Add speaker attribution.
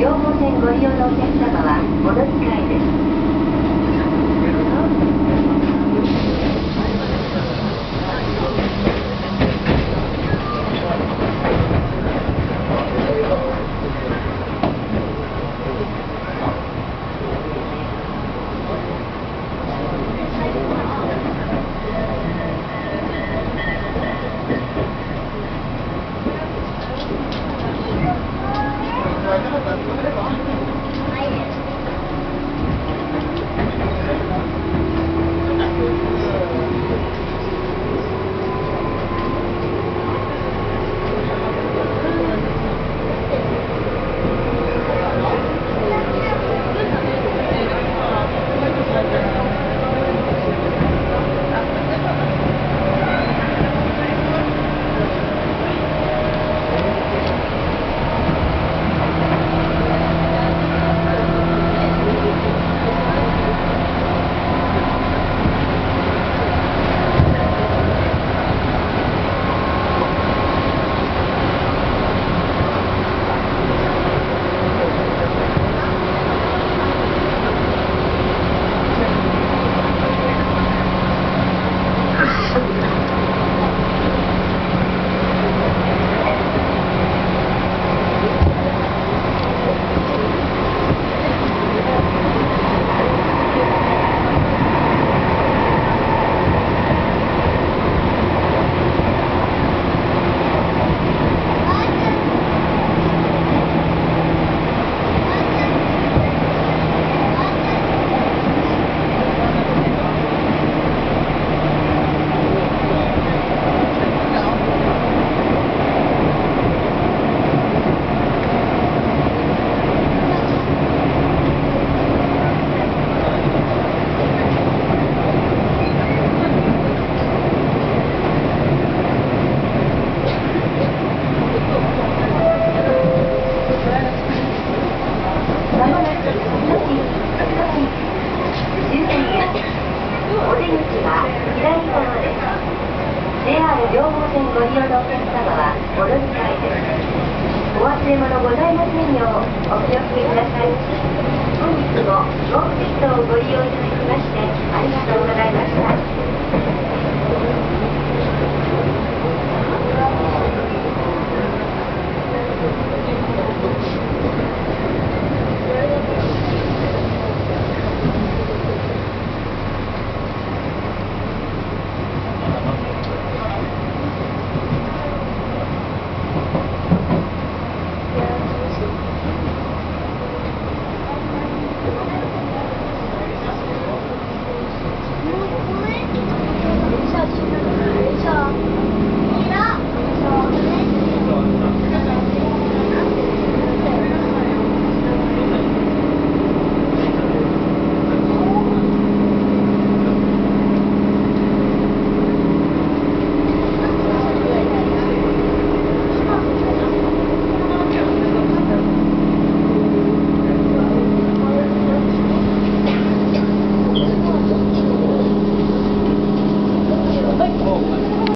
Speaker 1: 毛線ご利用のお客様はお乗り換えです。Thank you. 利用のお客様は乗ですお忘れ物ございませんようお気をつけください本日も